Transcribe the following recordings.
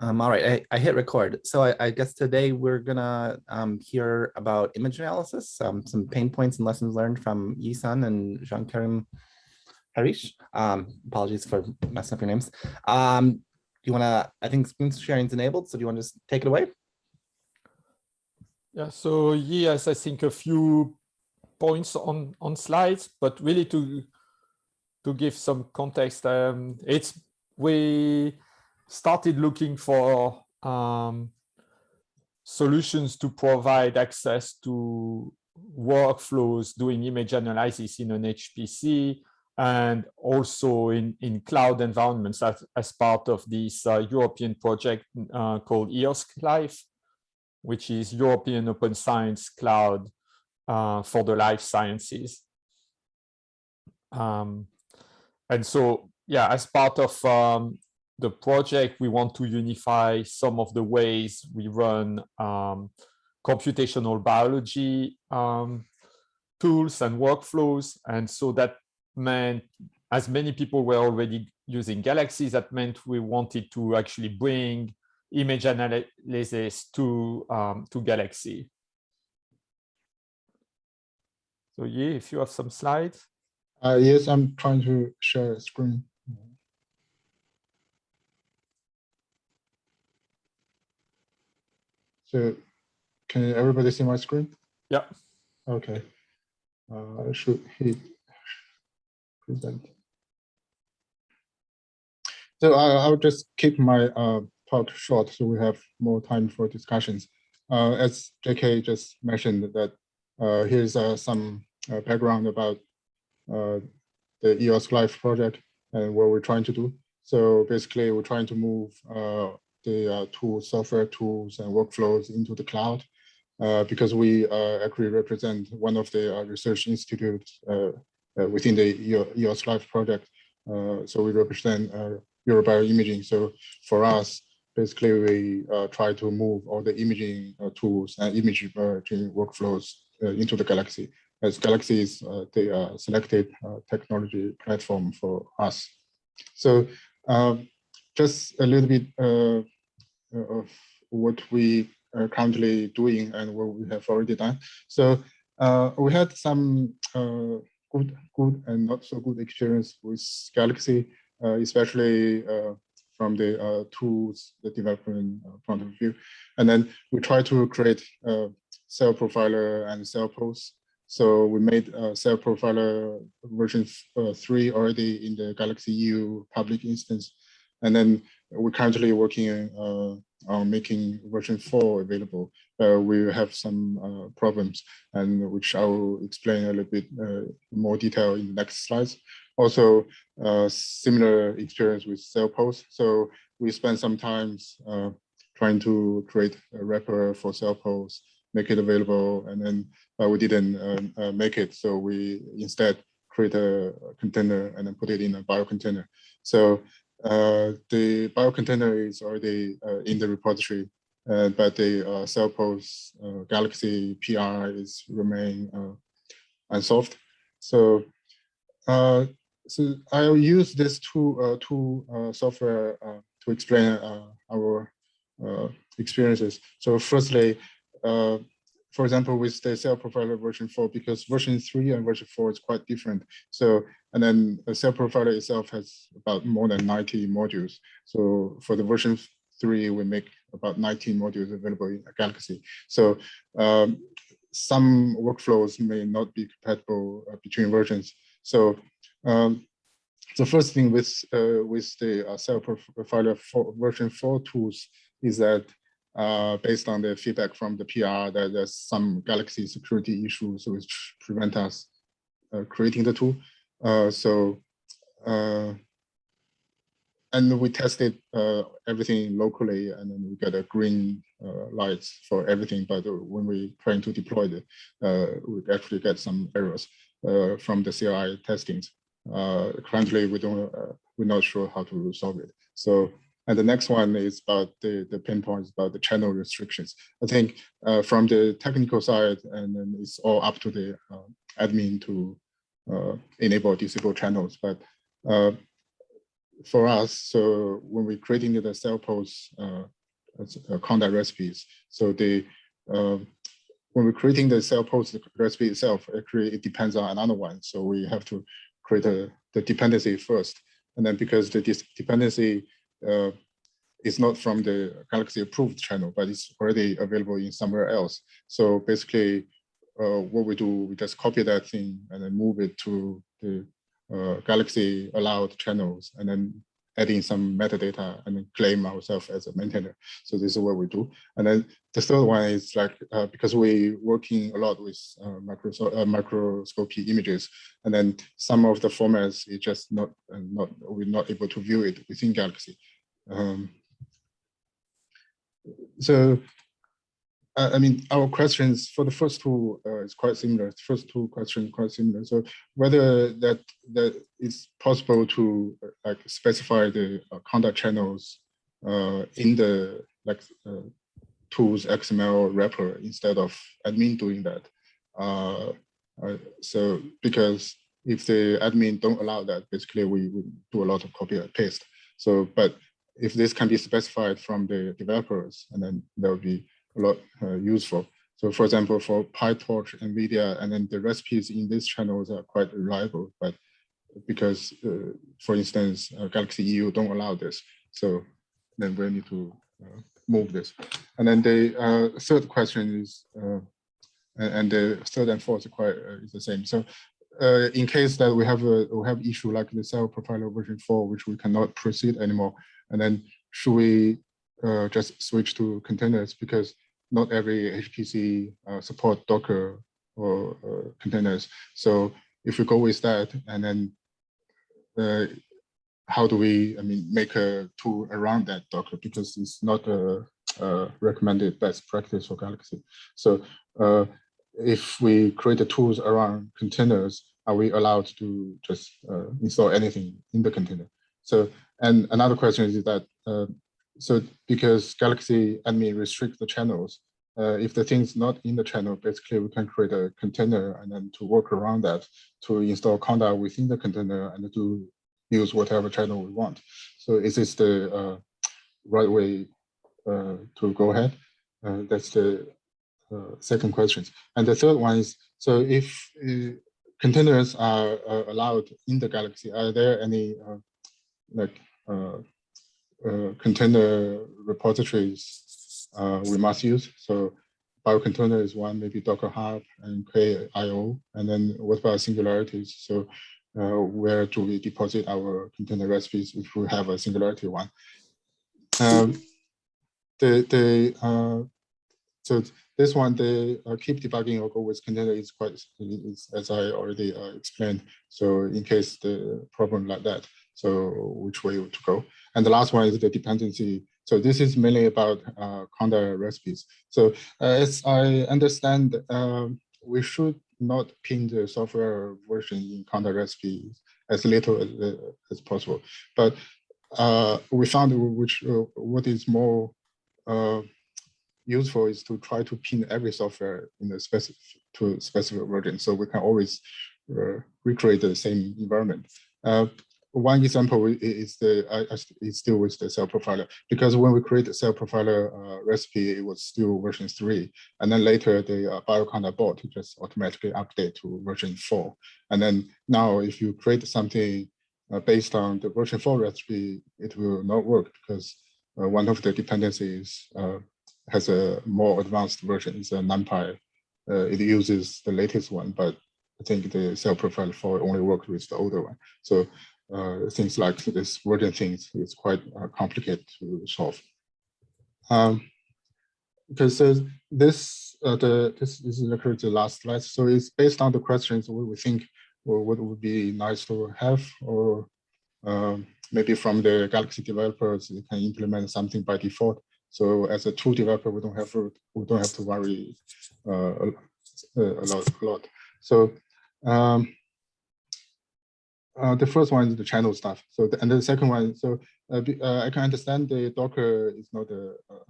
Um, all right, I, I hit record. So I, I guess today we're gonna um, hear about image analysis, um, some pain points and lessons learned from Yisun and Jean-Karim Harish. Um, apologies for messing up your names. Um, do you wanna, I think screen sharing is enabled, so do you wanna just take it away? Yeah, so yes, I think a few points on, on slides, but really to, to give some context, um, it's, we, started looking for um, solutions to provide access to workflows doing image analysis in an HPC and also in, in cloud environments as, as part of this uh, European project uh, called EOSC Life, which is European Open Science Cloud uh, for the life sciences. Um, and so, yeah, as part of um, the project, we want to unify some of the ways we run um, computational biology um, tools and workflows. And so that meant as many people were already using Galaxy, that meant we wanted to actually bring image analysis to, um, to Galaxy. So yeah, if you have some slides. Uh, yes, I'm trying to share a screen. So can everybody see my screen? Yeah. Okay. Uh, I should hit present. So I, I'll just keep my uh, talk short so we have more time for discussions. Uh, as JK just mentioned that uh, here's uh, some uh, background about uh, the EOSC Life project and what we're trying to do. So basically we're trying to move uh, the uh, tools, software tools and workflows into the cloud uh, because we uh, actually represent one of the uh, research institutes uh, uh, within the EOSC Life project. so we represent Eurobioimaging. So for us, basically we try to move all the imaging tools and image workflows into the Galaxy as Galaxy is the selected technology platform for us. So um, just a little bit uh, of what we are currently doing and what we have already done. So uh, we had some uh, good, good and not so good experience with Galaxy, uh, especially uh, from the uh, tools, the development point of view. And then we try to create a CellProfiler and Cellpose. So we made a CellProfiler version three already in the Galaxy EU public instance. And then we're currently working uh, on making version 4 available. Uh, we have some uh, problems and which I will explain a little bit more detail in the next slides. Also, similar experience with Cellpose. So we spent some time trying to create a wrapper for Cellpose, make it available, and then we didn't um, make it. So we instead create a container and then put it in a bio container. So the biocontainer is already uh, in the repository, uh, but the uh, CellPose uh, Galaxy PR is remain uh, unsolved. So, so I'll use this two two software to explain our experiences. So, firstly, for example, with the CellProfiler version 4, because version 3 and version 4 is quite different. So, and then the CellProfiler itself has about more than 90 modules. So for the version 3, we make about 19 modules available in Galaxy. So um, some workflows may not be compatible uh, between versions. So um, the first thing with uh, with the uh, cell profiler for version 4 tools is that uh, based on the feedback from the PR that there's some Galaxy security issues which prevent us uh, creating the tool. Uh, so, uh, and we tested uh, everything locally and then we get a green uh, lights for everything. But when we trying to deploy it, we actually get some errors from the CLI testings. currently, we don't, we're not sure how to resolve it. So and the next one is about the, the pain points about the channel restrictions. I think uh, from the technical side, and then it's all up to the uh, admin to uh, enable disable channels. But uh, for us, so when we're creating the Cellpose, uh, uh, conda recipes, so the when we're creating the Cellpose recipe itself, actually it depends on another one. So we have to create a, the dependency first. And then because the dependency uh, is not from the Galaxy approved channel, but it's already available in somewhere else. So basically uh, what we do, we just copy that thing and then move it to the uh, Galaxy allowed channels and then add in some metadata and claim ourselves as a maintainer. So this is what we do. And then the third one is like, uh, because we're working a lot with uh, uh, microscopy images, and then some of the formats is just not, uh, not we're not able to view it within Galaxy. Um, so I mean, our questions for the first two uh, is quite similar. The first two questions quite similar. So whether that that it's possible to uh, like specify the uh, conda channels uh, in the like uh, tools XML wrapper instead of admin doing that. Uh, so because if the admin don't allow that, basically we, we do a lot of copy and paste. So, but if this can be specified from the developers, and then there will be a lot uh, useful. So for example, for PyTorch, NVIDIA, and then the recipes in these channels are quite reliable, but because, uh, for instance, uh, Galaxy EU don't allow this. So then we need to uh, move this. And then the uh, third question is, uh, and the third and fourth quite is the same. So in case that we have a we have issue like the CellProfiler version four, which we cannot proceed anymore, and then should we just switch to containers because not every HPC uh, support Docker or uh, containers. So if we go with that, and then uh, how do we, I mean, make a tool around that Docker because it's not a, a recommended best practice for Galaxy. So uh, if we create the tools around containers, are we allowed to just uh, install anything in the container? So, and another question is that uh, so because Galaxy admin restrict the channels, uh, if the thing's not in the channel, basically we can create a container and then to work around that to install conda within the container and to use whatever channel we want. So is this the uh, right way uh, to go ahead? Uh, that's the uh, second question. And the third one is, so if uh, containers are allowed in the Galaxy, are there any like container repositories uh, we must use. So biocontainer is one, maybe Docker Hub and Quay.io. And then what about singularities? So uh, where do we deposit our container recipes if we have a singularity one? Um, the the uh, so this one the uh, keep debugging or go with container is quite is, as I already uh, explained. So in case the problem like that, so which way to go? And the last one is the dependency. So this is mainly about uh, conda recipes. So uh, as I understand, um, we should not pin the software version in conda recipes as little as, uh, as possible. But uh, we found which uh, what is more uh, useful is to try to pin every software in a specific to specific version, so we can always uh, recreate the same environment. One example is the is still with the CellProfiler because when we create the CellProfiler uh, recipe, it was still version three, and then later the uh, bioconda bot just automatically update to version four, and then now if you create something uh, based on the version four recipe, it will not work because uh, one of the dependencies uh, has a more advanced version. It's a NumPy. Uh, it uses the latest one, but I think the cell profile for only works with the older one. So uh, things like this version things is quite uh, complicated to solve. Um, because uh, this uh, the this, this is actually the last slide. So it's based on the questions we think or what would be nice to have, or um, maybe from the Galaxy developers, they can implement something by default. So as a tool developer, we don't have to, we don't have to worry uh, a, a lot. A lot. So um, uh, the first one is the channel stuff. So the, and the second one, so uh, uh, I can understand the Docker is not a uh,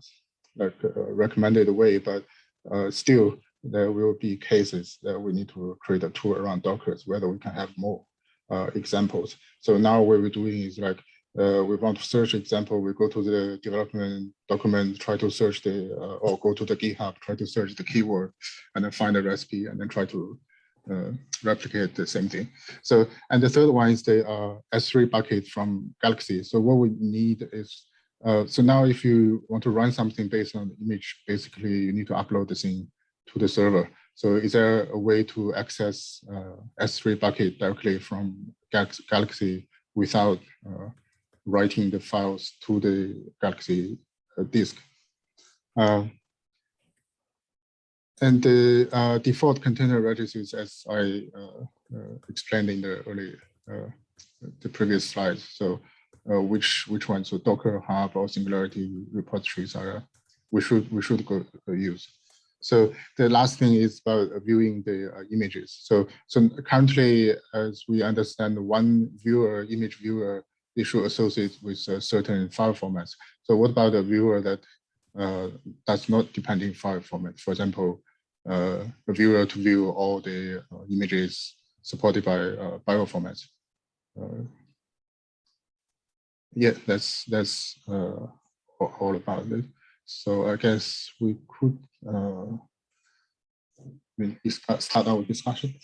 like a recommended way, but uh, still there will be cases that we need to create a tool around Docker, whether we can have more uh, examples. So now what we're doing is like uh, we want to search example, we go to the development document, try to search the, uh, or go to the GitHub, try to search the keyword and then find a recipe and then try to uh, replicate the same thing. So, and the third one is the uh, S3 bucket from Galaxy. So what we need is, uh, so now if you want to run something based on image, basically you need to upload the thing to the server. So is there a way to access uh, S3 bucket directly from Galaxy without uh, writing the files to the Galaxy uh, disk? Uh, and the uh, default container registries, as I uh, uh, explained in the early, the previous slides. So which which ones, so Docker Hub or Singularity repositories are we should we should go use. So the last thing is about viewing the uh, images. So, so currently, as we understand, one viewer, image viewer, issue associated with certain file formats. So what about a viewer that uh, does not depend in file format? For example, uh, viewer to view all the uh, images supported by uh, bio formats. Uh, yeah, that's that's uh, all about it. So I guess we could uh, start our discussion.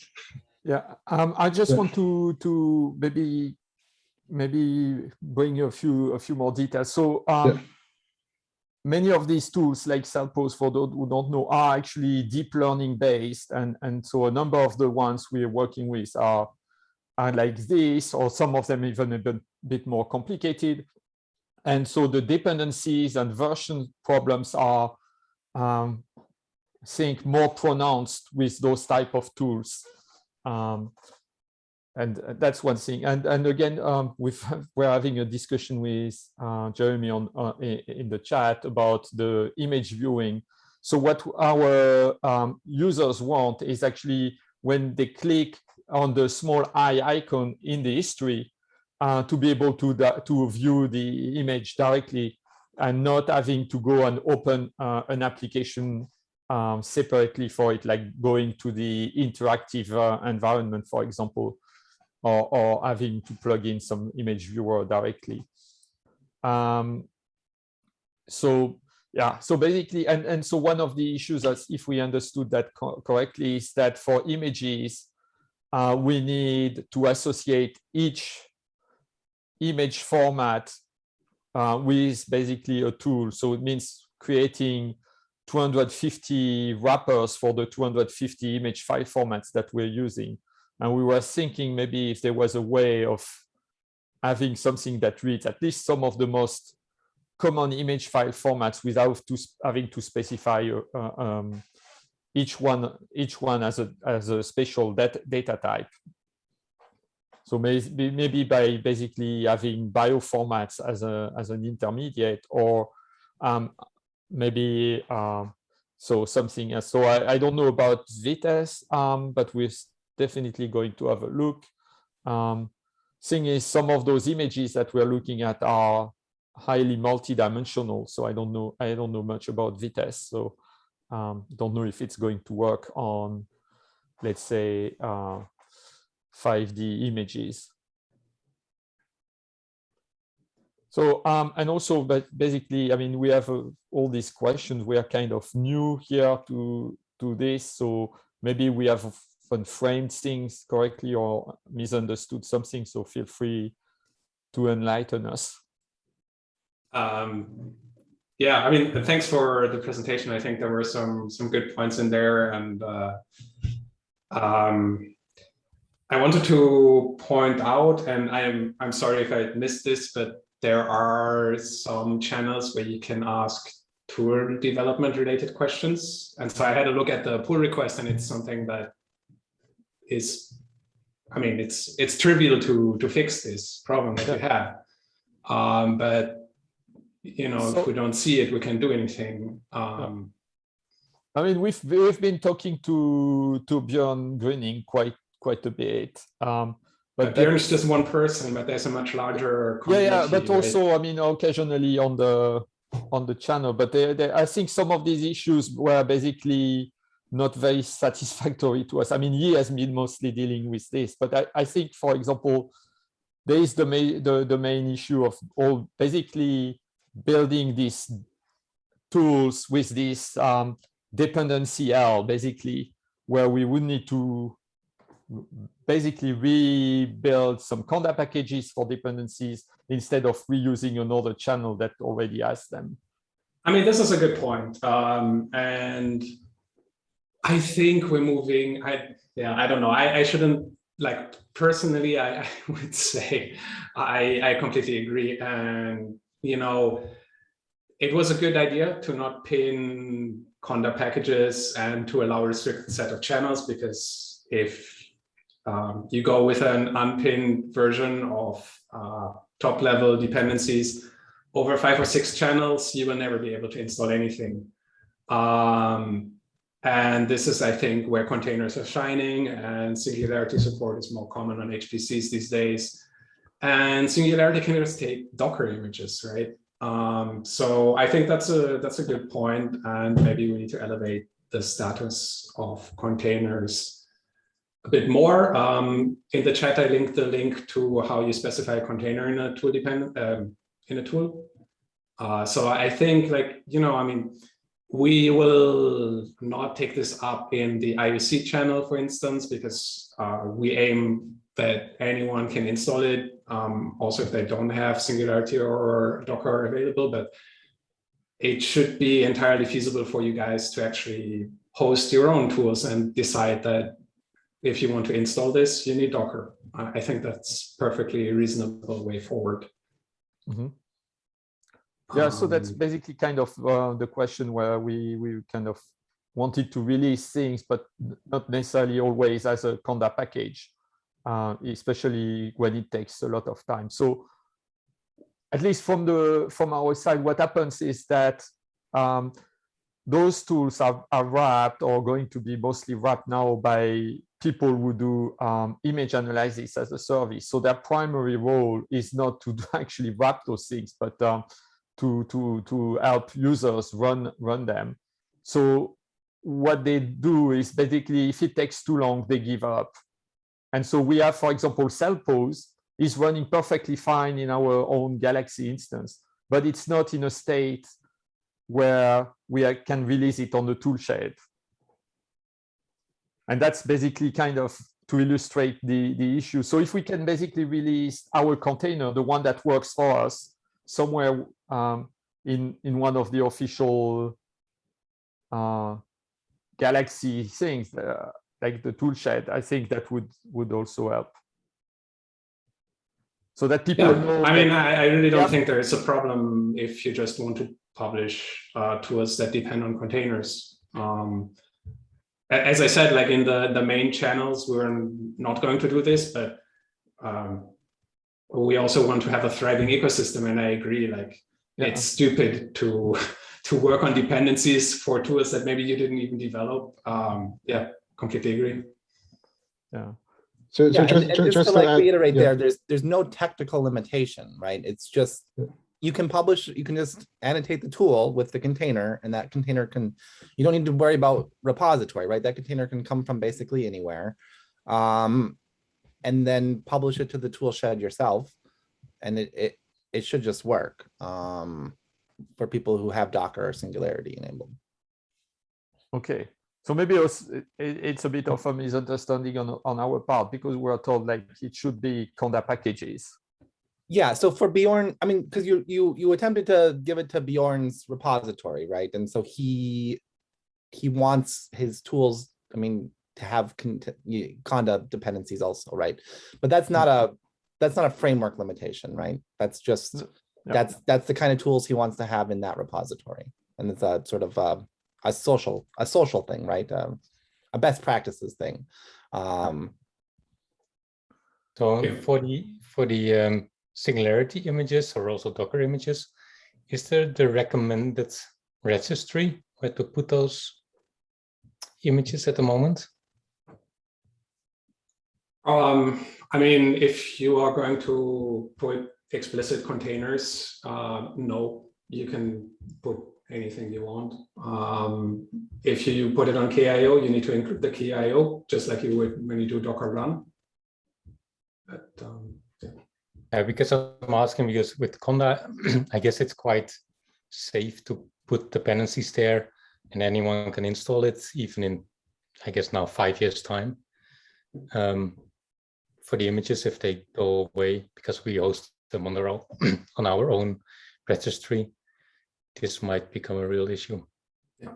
Yeah, um, I just yeah. want to to maybe maybe bring you a few a few more details. So um, yeah. Many of these tools, like Cellpose, for those who don't know, are actually deep learning based, and and so a number of the ones we are working with are are like this, or some of them even a bit, bit more complicated. And so the dependencies and version problems are, um, I think, more pronounced with those type of tools. Um, and that's one thing. And and again, um, we've we're having a discussion with uh, Jeremy on uh, in the chat about the image viewing. So what our um, users want is actually when they click on the small eye icon in the history, uh, to be able to, to view the image directly and not having to go and open uh, an application um, separately for it, like going to the interactive uh, environment, for example, or, or, having to plug in some image viewer directly. Um, so yeah, so basically, and, and so one of the issues as if we understood that co correctly is that for images, uh, we need to associate each image format uh, with basically a tool. So it means creating 250 wrappers for the 250 image file formats that we're using. And we were thinking maybe if there was a way of having something that reads at least some of the most common image file formats without to, having to specify uh, um, each one each one as a as a special data, data type. So maybe, maybe by basically having bioformats as a as an intermediate or um, maybe um, so something else. So I, I don't know about Vitessce, um, but we're definitely going to have a look. Um, thing is, some of those images that we're looking at are highly multidimensional. So I don't know. I don't know much about Vitessce. So um, don't know if it's going to work on, let's say, uh, 5D images. So, um, and also, but basically, I mean, we have uh, all these questions. We are kind of new here to, to this. So maybe we have framed things correctly or misunderstood something. So feel free to enlighten us. Um, yeah, I mean, thanks for the presentation. I think there were some some good points in there, and uh, um, I wanted to point out, and I'm I'm sorry if I missed this, but there are some channels where you can ask tool development related questions. And so I had a look at the pull request, and it's something that is, I mean, it's it's trivial to to fix this problem that you have, um, but you know, so, if we don't see it, we can do anything. Um, I mean, we've we've been talking to to Björn Gröning quite quite a bit. Um, but Björn is just one person, but there's a much larger. Yeah, yeah, but right? also, I mean, occasionally on the on the channel, but they, they, I think some of these issues were basically not very satisfactory to us. I mean, he has been mostly dealing with this, but I, I think, for example, there is the main the, the main issue of all basically building these tools with this um, dependency L basically where we would need to basically rebuild some conda packages for dependencies instead of reusing another channel that already has them. I mean, this is a good point. Um, and I think we're moving, I, yeah, I don't know. I, I shouldn't like personally, I, I would say I, I completely agree. And, you know, it was a good idea to not pin conda packages and to allow a restricted set of channels because if um, you go with an unpinned version of uh, top level dependencies over five or six channels, you will never be able to install anything. Um, and this is, I think, where containers are shining and Singularity support is more common on HPCs these days. And Singularity can just take Docker images, right? Um, so I think that's a that's a good point, and maybe we need to elevate the status of containers a bit more. Um, in the chat, I linked the link to how you specify a container in a tool dependent um, in a tool. Uh, so I think, like you know, I mean, we will not take this up in the IUC channel, for instance, because uh, we aim that anyone can install it, um, also if they don't have Singularity or Docker available, but it should be entirely feasible for you guys to actually host your own tools and decide that if you want to install this, you need Docker. I think that's perfectly reasonable way forward. Mm -hmm. Yeah, so that's Um, basically kind of uh, the question where we we kind of wanted to release things, but not necessarily always as a Conda package, uh, especially when it takes a lot of time. So at least from the from our side, what happens is that um, those tools are, are wrapped or going to be mostly wrapped now by people who do um, image analysis as a service. So their primary role is not to actually wrap those things, but um, to to to help users run run them. So what they do is basically, if it takes too long, they give up. And so we have, for example, Cellpose is running perfectly fine in our own Galaxy instance, but it's not in a state where we can release it on the toolshed. And that's basically kind of to illustrate the, the issue. So if we can basically release our container, the one that works for us, somewhere um, in, in one of the official uh, Galaxy things, uh, like the toolshed, I think that would, would also help. So that people Yeah, know. I mean, I, I really don't Yeah. think there is a problem if you just want to publish uh, tools that depend on containers. Um, as I said, like in the, the main channels, we're not going to do this, but um, we also want to have a thriving ecosystem. And I agree, like Yeah. it's stupid to to work on dependencies for tools that maybe you didn't even develop. Um, yeah, completely agree. yeah. So, so just, and, and just, just to like add- reiterate yeah. there, there's there's no technical limitation, right? It's just you can publish, you can just annotate the tool with the container, and that container can, you don't need to worry about repository, right? That container can come from basically anywhere. Um, and then publish it to the tool shed yourself, and it it it should just work. Um, for people who have Docker or Singularity enabled. Okay, so maybe it's, a bit of a misunderstanding on, on our part because we are told like it should be Conda packages. Yeah, so for Bjorn, I mean, because you you you attempted to give it to Bjorn's repository, right? And so he he wants his tools, I mean, to have conda dependencies also, right? But that's not a that's not a framework limitation, right? That's just Yeah. that's that's the kind of tools he wants to have in that repository, and it's a sort of a, a social a social thing, right? Um, a best practices thing. Um, So Yeah. for the for the um, Singularity images or also Docker images, is there the recommended registry where to put those images at the moment? Um, I mean, if you are going to put explicit containers, uh, no, you can put anything you want. Um, if you put it on Quay.io, you need to include the Quay.io, just like you would when you do Docker run. But, um, yeah. Uh, because I'm asking because with Conda, I guess it's quite safe to put dependencies there and anyone can install it even in, I guess now five years time. Um, for the images if they go away because we host them on our own, on our own registry, this might become a real issue. Yeah.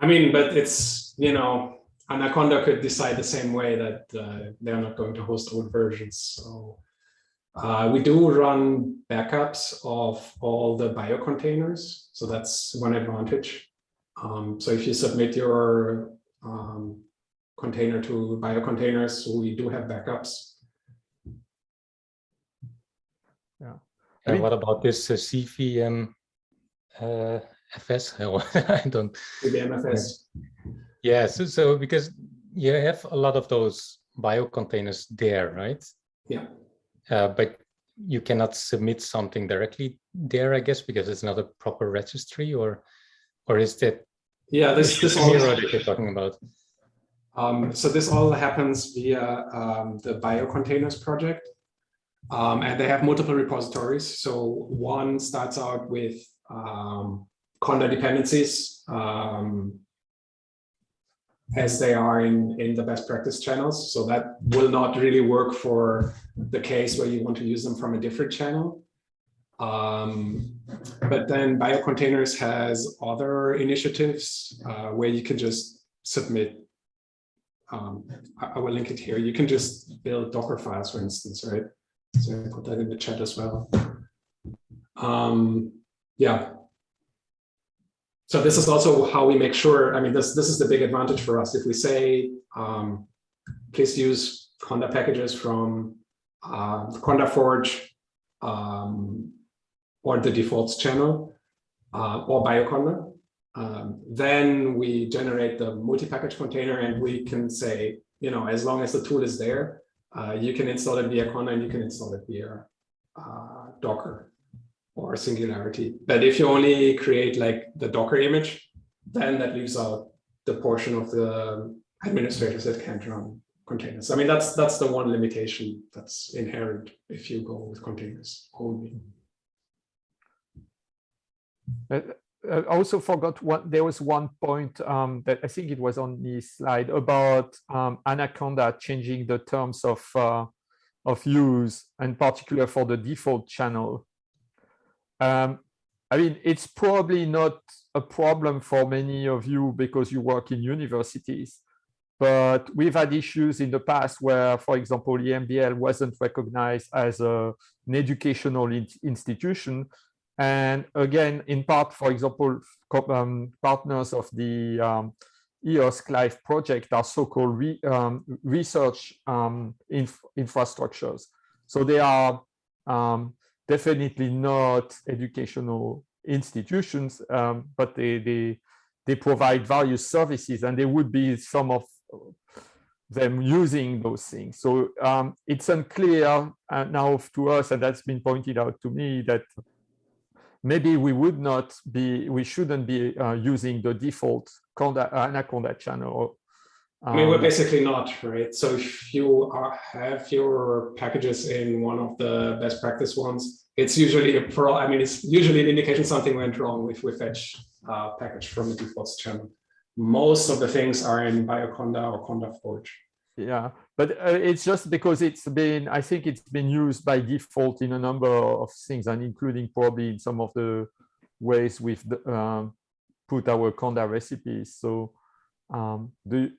I mean, but it's, you know, Anaconda could decide the same way that uh, they're not going to host old versions. So uh, we do run backups of all the biocontainers. So that's one advantage. Um, so if you submit your um, container to biocontainers, So we do have backups. Yeah. And what about this uh, CVM uh, FS? I don't, with the MFS. yeah, so, so because you have a lot of those bio containers there, right? Yeah. Uh, but you cannot submit something directly there, I guess, because it's not a proper registry or, or is that Yeah, this, this all, Miro that you're talking about? Um, so this all happens via um, the biocontainers project. Um, and they have multiple repositories. So one starts out with um, Conda dependencies um, as they are in, in the best practice channels. So that will not really work for the case where you want to use them from a different channel. Um, but then Biocontainers has other initiatives uh, where you can just submit. Um, I, I will link it here. You can just build Docker files, for instance, right? So I put that in the chat as well. Um, yeah. So this is also how we make sure, I mean, this, this is the big advantage for us. If we say, um, please use Conda packages from uh, Conda Forge um, or the defaults channel uh, or BioConda, um, then we generate the multi-package container and we can say, you know, as long as the tool is there, uh, you can install it via Conda and you can install it via uh, Docker or Singularity. But if you only create like the Docker image, then that leaves out the portion of the administrators that can't run containers. I mean, that's that's the one limitation that's inherent if you go with containers only. Uh, I also forgot what there was one point um, that I think it was on the slide about um, Anaconda changing the terms of uh, of use, and particular for the default channel. Um, I mean, it's probably not a problem for many of you because you work in universities, but we've had issues in the past where, for example, EMBL wasn't recognized as a, an educational in institution and again, in part, for example, um, partners of the um, EOSC Life project are so-called re, um, research um, inf infrastructures. So they are um, definitely not educational institutions, um, but they, they, they provide various services and there would be some of them using those things. So it's unclear uh, now to us, and that's been pointed out to me, that maybe we would not be, we shouldn't be uh, using the default Conda, Anaconda channel. Um, I mean, we're Um, basically not, right? So if you are, have your packages in one of the best practice ones, it's usually a pro, I mean, it's usually an indication something went wrong with we fetch uh, package from the defaults channel. Most of the things are in Bioconda or Conda Forge. Yeah, but uh, it's just because it's been, I think it's been used by default in a number of things and including probably in some of the ways we've um, put our Conda recipes. So um, do,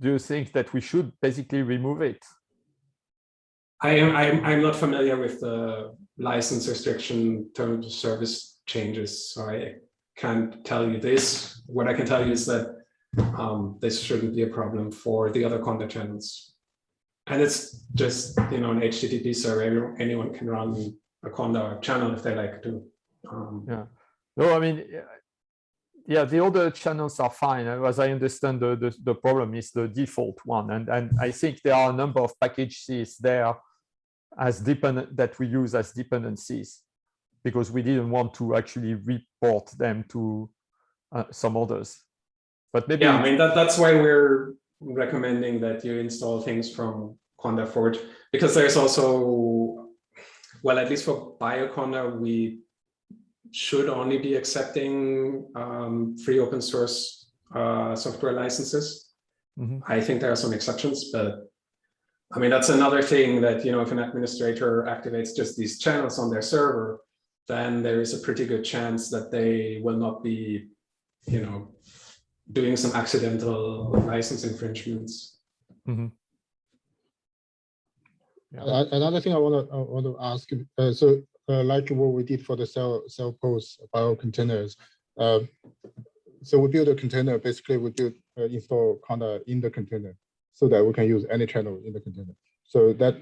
do you think that we should basically remove it? I am I'm, I'm not familiar with the license restriction terms of service changes, so I can't tell you this. What I can tell you is that um, this shouldn't be a problem for the other Conda channels. And it's just, you know, an HTTP server, anyone can run a Conda channel if they like to. Um, yeah. No, I mean, yeah, the other channels are fine. As I understand, the, the, the problem is the default one. And, and I think there are a number of packages there as dependent that we use as dependencies because we didn't want to actually report them to uh, some others. But maybe yeah, I mean, that, that's why we're recommending that you install things from Conda Forge because there's also, well, at least for Bioconda, we should only be accepting um, free open source uh, software licenses. Mhm. I think there are some exceptions, but I mean, that's another thing that, you know, if an administrator activates just these channels on their server, then there is a pretty good chance that they will not be, you know, doing some accidental license infringements. Mhm. Yeah. Uh, Another thing I want to, I want to ask, uh, so uh, like what we did for the cell, Cellpose bio containers. uh, So we build a container, basically we build, uh, install Conda in the container so that we can use any channel in the container. So that,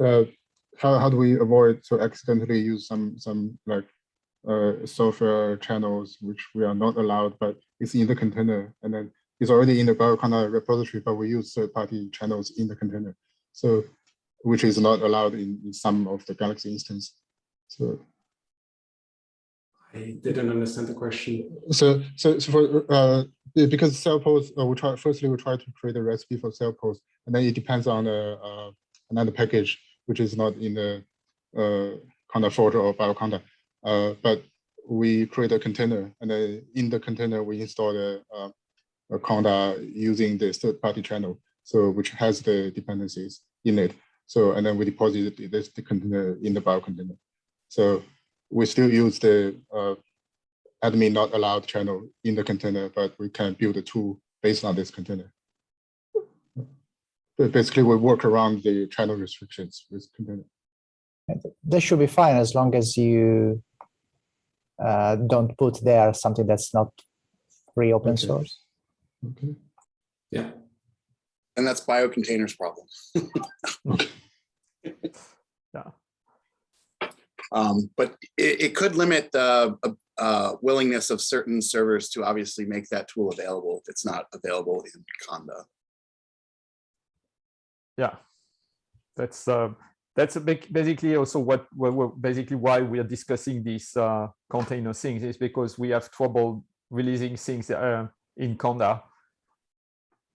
uh, how, how do we avoid to accidentally use some, some like uh, software channels, which we are not allowed, but it's in the container and then it's already in the Bioconda repository, but we use third-party channels in the container. So which is not allowed in, in some of the Galaxy instance. So, I didn't understand the question. so, so, so for, uh, because Cellpose, uh, we try, firstly, we try to create a recipe for Cellpose, and then it depends on the, uh, another package, which is not in the, uh, Conda Forge or Bioconda. Uh, but we create a container, and then in the container, we install the, uh, a Conda using the third-party channel, so which has the dependencies in it. So, and then we deposit this the container in the bio container. So we still use the uh, admin not allowed channel in the container, but we can build a tool based on this container. But basically, we work around the channel restrictions with container. That should be fine as long as you uh, don't put there something that's not free open Okay. source. Okay. Yeah. And that's biocontainers problem. Yeah. Um, but it, it could limit the uh, uh, willingness of certain servers to obviously make that tool available if it's not available in Conda. yeah that's uh, that's a big basically also what, basically why we are discussing these uh, container things is because we have trouble releasing things uh, in conda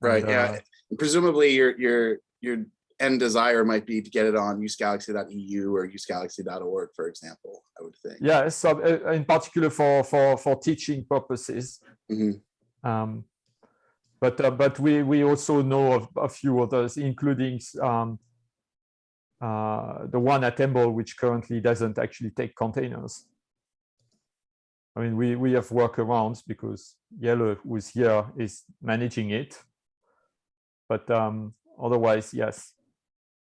Right, And, yeah. uh, Presumably your, your, your end desire might be to get it on usegalaxy.eu or usegalaxy.org, for example, I would think. yeah so uh, in particular for for for teaching purposes Mhm. um but uh, but we we also know of a few others including um the one at EMBL which currently doesn't actually take containers i mean we we have workarounds because yellow who's here is managing it but um otherwise yes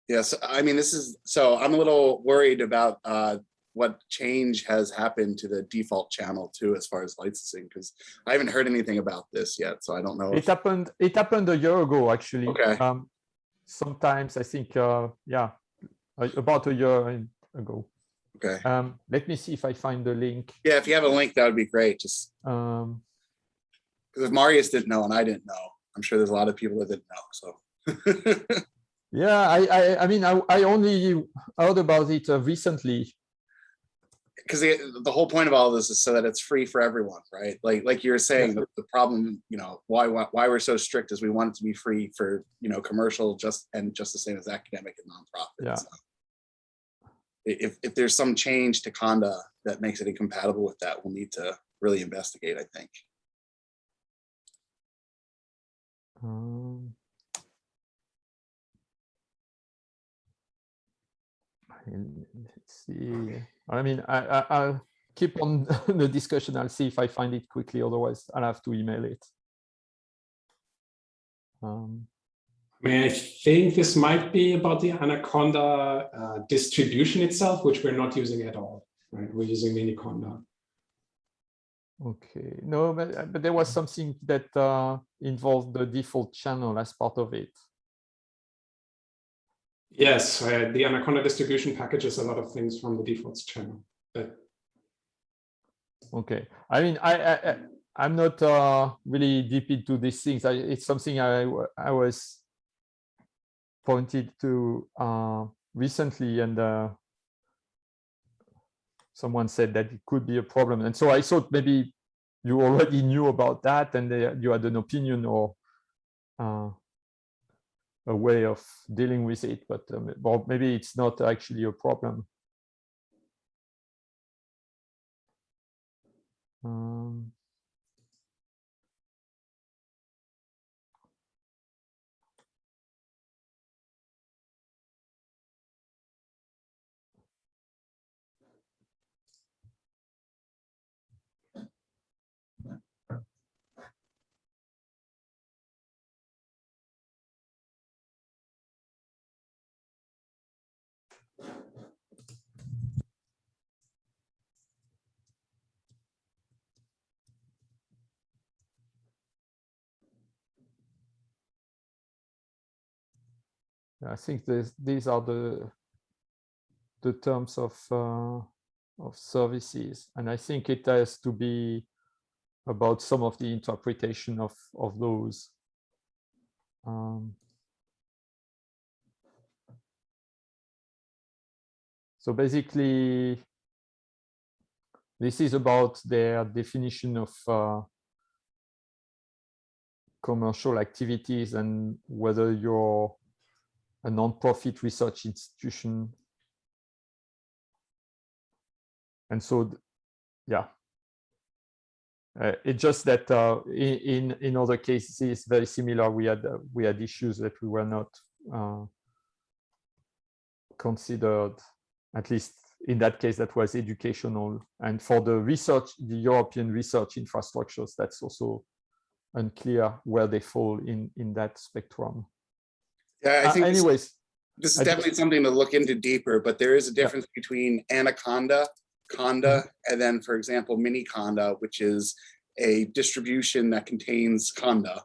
Yes, I mean, this is, so I'm a little worried about uh, what change has happened to the default channel too, as far as licensing, because I haven't heard anything about this yet, so I don't know. it happened it happened a year ago actually Okay. um sometimes i think uh yeah about a year ago Okay, um let me see if i find the link yeah, if you have a link, that would be great, just um because if Marius didn't know and I didn't know, I'm sure there's a lot of people that didn't know, so. yeah i i i mean i, I only heard about it uh, recently Because the, the whole point of all this is so that it's free for everyone, right? Like, like you were saying, the, the problem, you know, why, why, why we're so strict is we want it to be free for, you know, commercial just, and just the same as academic and nonprofit. Yeah. so. If, if there's some change to Conda that makes it incompatible with that, we'll need to really investigate, I think. um, let's see. I mean i, I i'll keep on the discussion. I'll see if i find it quickly. Otherwise i'll have to email it. Um I mean, I think this might be about the Anaconda uh, distribution itself, which we're not using at all, right? We're using Miniconda. Okay, no, but, uh, but there was something that uh, involved the default channel as part of it. Yes, uh, the Anaconda distribution packages a lot of things from the defaults channel. But Okay, I mean, I, I I- I'm not uh, really deep into these things. I, it's something I, I was pointed to uh, recently, and uh, someone said that it could be a problem, and so I thought maybe you already knew about that, and uh, you had an opinion, or uh, a way of dealing with it, but um, well, maybe it's not actually a problem. Um, I think this, these are the the terms of uh, of services, and I think it has to be about some of the interpretation of of those. Um, so basically, this is about their definition of uh, commercial activities and whether you're a non-profit research institution. And so, yeah, uh, it's just that uh, in, in other cases, it's very similar. We had uh, we had issues that we were not uh, considered, at least in that case, that was educational. And for the research, the European research infrastructures, that's also unclear where they fall in in that spectrum. Yeah, I Uh, think this- anyways, this is I definitely something to look into deeper, but there is a difference between anaconda, conda, Mm-hmm. and then, for example, Miniconda, which is a distribution that contains conda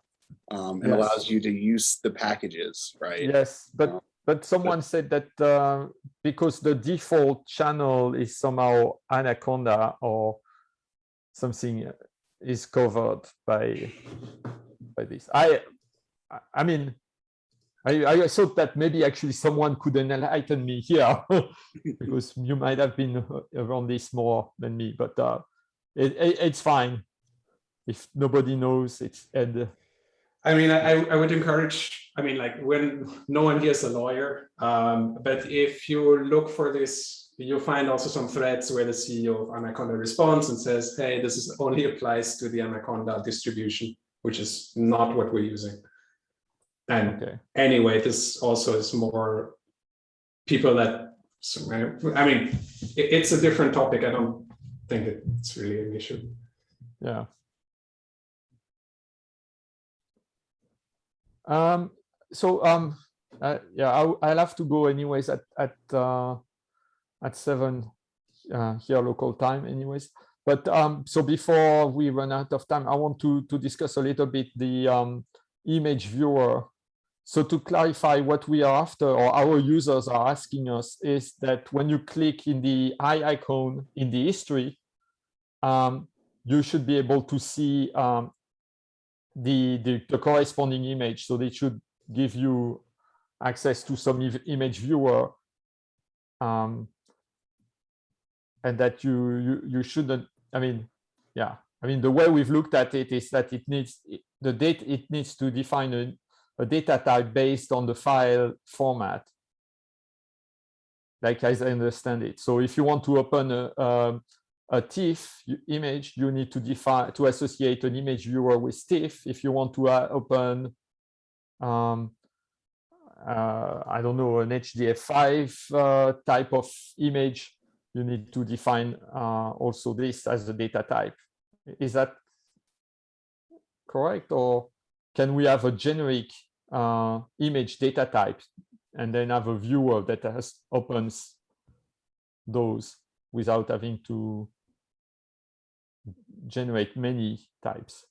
um, and Yes. allows you to use the packages, right? Yes, but but someone said that uh, because the default channel is somehow Anaconda or something uh, is covered by by this. I- I mean, I, I thought that maybe actually someone could enlighten me here because you might have been around this more than me, but uh, it, it, it's fine if nobody knows it's and uh, I mean, I, I would encourage, I mean, like when no one here is a lawyer, um, but if you look for this, you'll find also some threads where the CEO of Anaconda responds and says, hey, this is only applies to the Anaconda distribution, which is not what we're using. And okay. anyway, this also is more people that, I mean, it's a different topic. I don't think it's really an issue. Yeah. Um, so um, uh, yeah, I'll, I'll have to go anyways at at uh, at seven uh, here local time anyways. But um, so before we run out of time, I want to to discuss a little bit the um, image viewer. So to clarify what we are after or our users are asking us is that when you click in the eye icon in the history, um, you should be able to see um, the, the, the corresponding image. So they should give you access to some image viewer. Um, and that you, you, you shouldn't, I mean, yeah, I mean, the way we've looked at it is that it needs, the date, it needs to define a, a data type based on the file format. Like as I understand it. So if you want to open a, a TIFF image, you need to define to associate an image viewer with TIFF. If you want to uh, open, um, uh, I don't know, an HDF5 uh, type of image, you need to define uh, also this as a data type. Is that correct? Or can we have a generic uh, image data type and then have a viewer that has opens those without having to generate many types.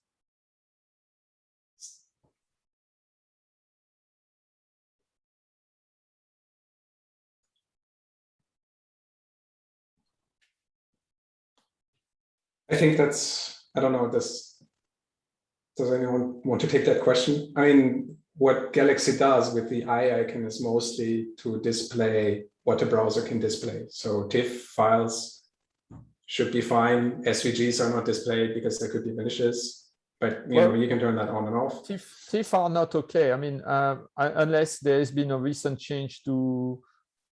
I think that's, I don't know, this, does anyone want to take that question? I mean, what Galaxy does with the eye icon is mostly to display what a browser can display. So TIFF files should be fine. SVGs are not displayed because there could be malicious. but you know, you can turn that on and off. TIFF, TIFF are not okay. I mean, uh, unless there has been a recent change to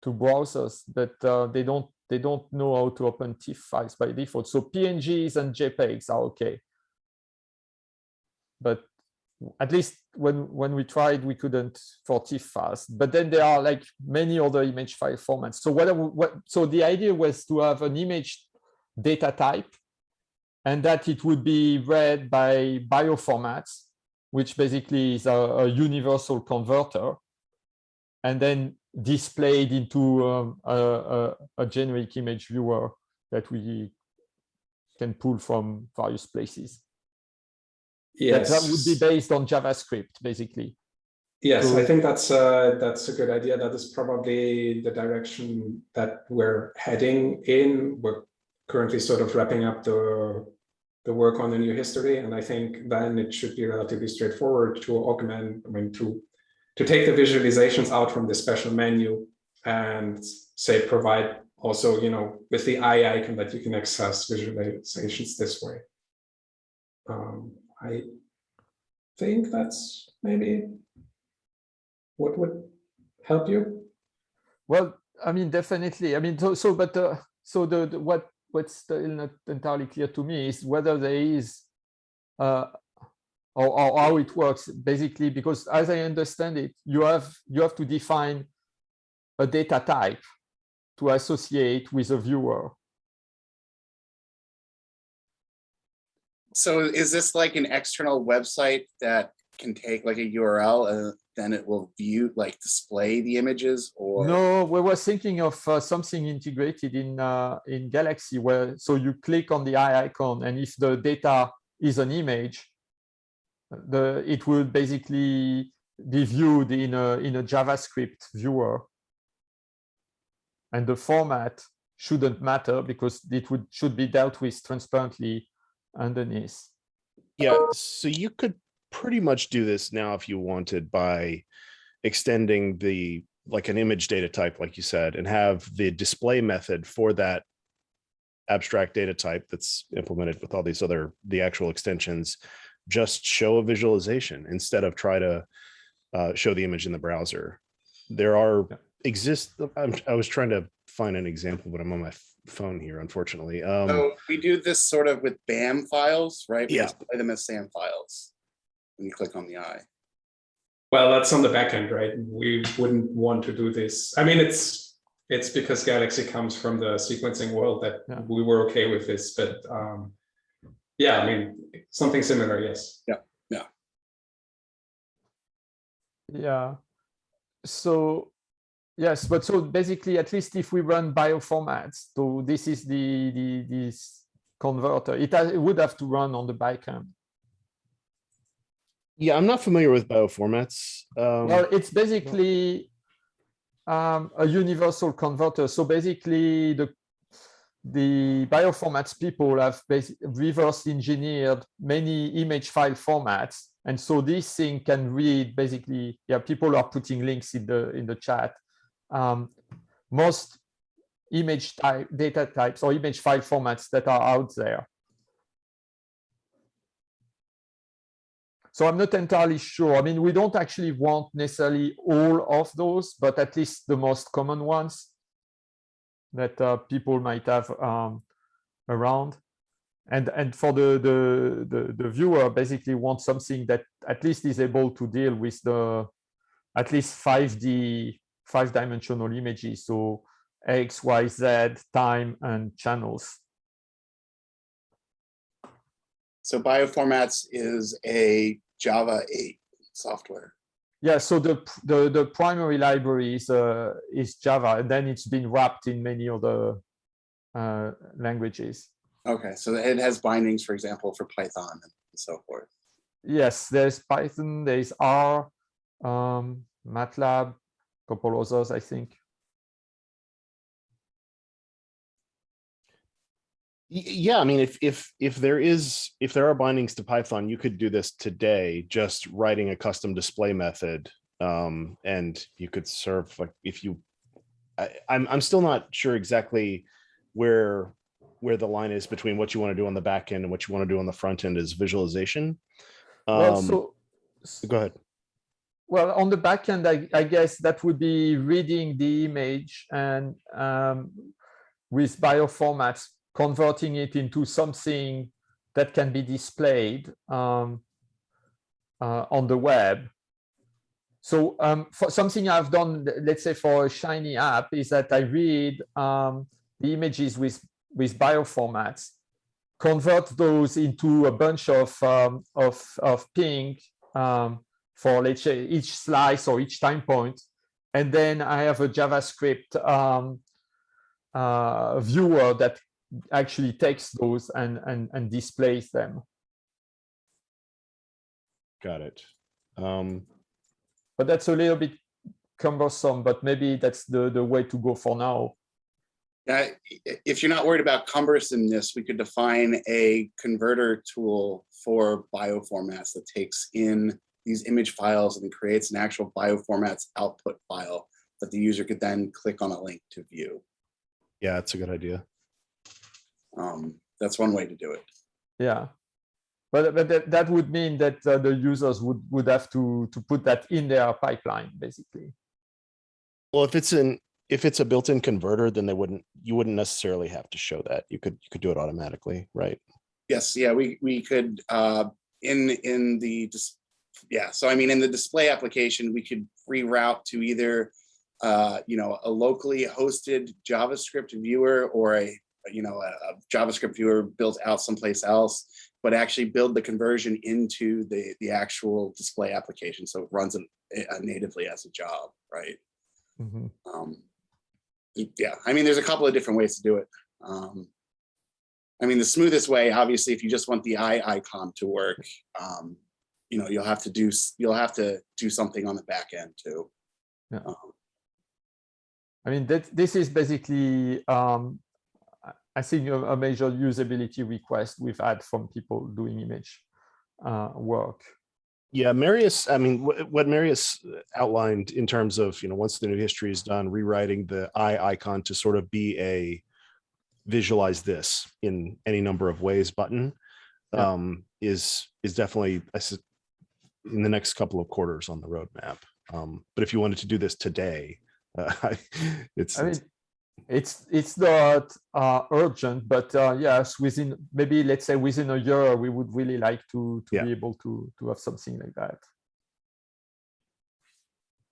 to browsers that uh, they don't they don't know how to open TIFF files by default. So PNGs and JPEGs are okay, but at least when when we tried, we couldn't for TIFF files. But then there are like many other image file formats. So what, what so the idea was to have an image data type and that it would be read by bioformats, which basically is a, a universal converter, and then displayed into um, a, a, a generic image viewer that we can pull from various places. That, Yes, that would be based on JavaScript, basically. Yes, So- I think that's uh, that's a good idea. That is probably the direction that we're heading in. We're currently sort of wrapping up the the work on the new history, and I think then it should be relatively straightforward to augment. I mean, to to take the visualizations out from the special menu and say provide also, you know, with the eye icon that you can access visualizations this way. Um, I think that's maybe what would help you? Well, I mean, definitely. I mean, so, so but uh, so the, the what what's still not entirely clear to me is whether there is uh, or, or how it works basically because as I understand it, you have you have to define a data type to associate with a viewer. So is this like an external website that can take like a URL and then it will view, like display the images or? No, we were thinking of uh, something integrated in uh, in Galaxy where so you click on the eye icon and if the data is an image, the it will basically be viewed in a in a JavaScript viewer. And the format shouldn't matter because it would should be dealt with transparently underneath. Yeah, so you could pretty much do this now if you wanted by extending the like an image data type, like you said, and have the display method for that abstract data type that's implemented with all these other the actual extensions just show a visualization instead of try to uh, show the image in the browser. There are exist. I'm, I was trying to find an example, but I'm on my phone here, unfortunately. Um, So we do this sort of with BAM files, right? We Yeah. display them as SAM files. When you click on the eye. Well, that's on the back end, right? We wouldn't want to do this. I mean, it's it's because Galaxy comes from the sequencing world that Yeah. we were okay with this, but um, yeah, I mean, something similar, yes. Yeah, yeah. Yeah. So yes, but so basically, at least if we run bioformats, so this is the the this converter. It has, it would have to run on the backend. yeah, I'm not familiar with bioformats. Um, Well, it's basically um, a universal converter. So basically, the the bioformats people have reverse engineered many image file formats, and so this thing can read basically. Yeah, people are putting links in the in the chat. Um, most image type data types or image file formats that are out there. So I'm not entirely sure. I mean, we don't actually want necessarily all of those, but at least the most common ones that uh, people might have um, around. And and for the, the the the viewer, basically want something that at least is able to deal with the at least 5D five dimensional images. So X, Y, Z, time, and channels. So bioformats is a Java 8 software. Yeah, so the the the primary library is uh, is Java, and then it's been wrapped in many other uh, languages. Okay, so it has bindings, for example, for Python and so forth. Yes, there's Python, there's R, um, MATLAB, couple others, I think. Yeah, I mean, if if if there is if there are bindings to Python, you could do this today, just writing a custom display method, um, and you could serve like if you. I, I'm I'm still not sure exactly where where the line is between what you want to do on the back end and what you want to do on the front end is visualization. Well, Um, so go ahead. Well, on the back end, I, I guess that would be reading the image and um, with bioformats, converting it into something that can be displayed um, uh, on the web. So um, for something I've done, let's say for a Shiny app, is that I read um, the images with, with bioformats, convert those into a bunch of, um, of, of ping um, for let's say each slice or each time point. And then I have a JavaScript um, uh, viewer that actually takes those and, and, and displays them. Got it. Um, But that's a little bit cumbersome, but maybe that's the, the way to go for now. Yeah, i- if you're not worried about cumbersomeness, we could define a converter tool for bioformats that takes in these image files and creates an actual bioformats output file that the user could then click on a link to view. yeah, it's a good idea. Um, that's one way to do it. Yeah. But, but that, that would mean that uh, the users would, would have to, to put that in their pipeline, basically. Well, if it's an if it's a built-in converter, then they wouldn't you wouldn't necessarily have to show that. You could you could do it automatically, right? Yes, yeah, we, we could, uh, in, in the, dis- yeah, so I mean, in the display application, we could reroute to either, uh, you know, a locally hosted JavaScript viewer or a, you know, a a JavaScript viewer built out someplace else, but actually build the conversion into the, the actual display application. So it runs it uh, natively as a job, right? Mhm. Um, yeah, I mean, there's a couple of different ways to do it. Um, I mean, the smoothest way, obviously, if you just want the eye icon to work, um, you know, you'll have to do, you'll have to do something on the back end too. Yeah. Um, I mean, that this is basically, um, I- I think, a, a major usability request we've had from people doing image uh, work. Yeah, Marius, I mean, what, what Marius outlined in terms of, you know, once the new history is done, rewriting the eye icon to sort of be a visualize this in any number of ways button Yeah. um, is is definitely I s- in the next couple of quarters on the roadmap. Um, but if you wanted to do this today, uh, it's, I mean, it's- it's not uh, urgent, but uh, yes, within maybe let's say within a year, we would really like to to Yeah. be able to to have something like that.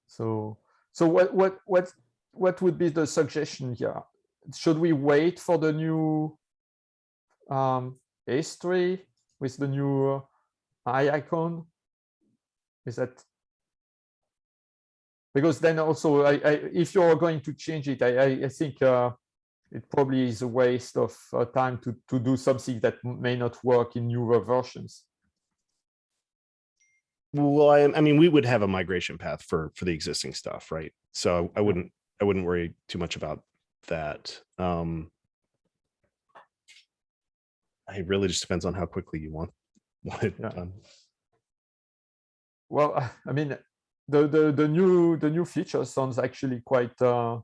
So so what what what what would be the suggestion here? Should we wait for the new um, history with the new eye icon? Is that because then also I, I, if you're going to change it, I, I, I think uh, it probably is a waste of uh, time to, to do something that may not work in newer versions. well, I, I mean, we would have a migration path for for the existing stuff, right? So I wouldn't I wouldn't worry too much about that. Um, it really just depends on how quickly you want want it Yeah. done. Well, I mean, the, the, the new the new feature sounds actually quite uh,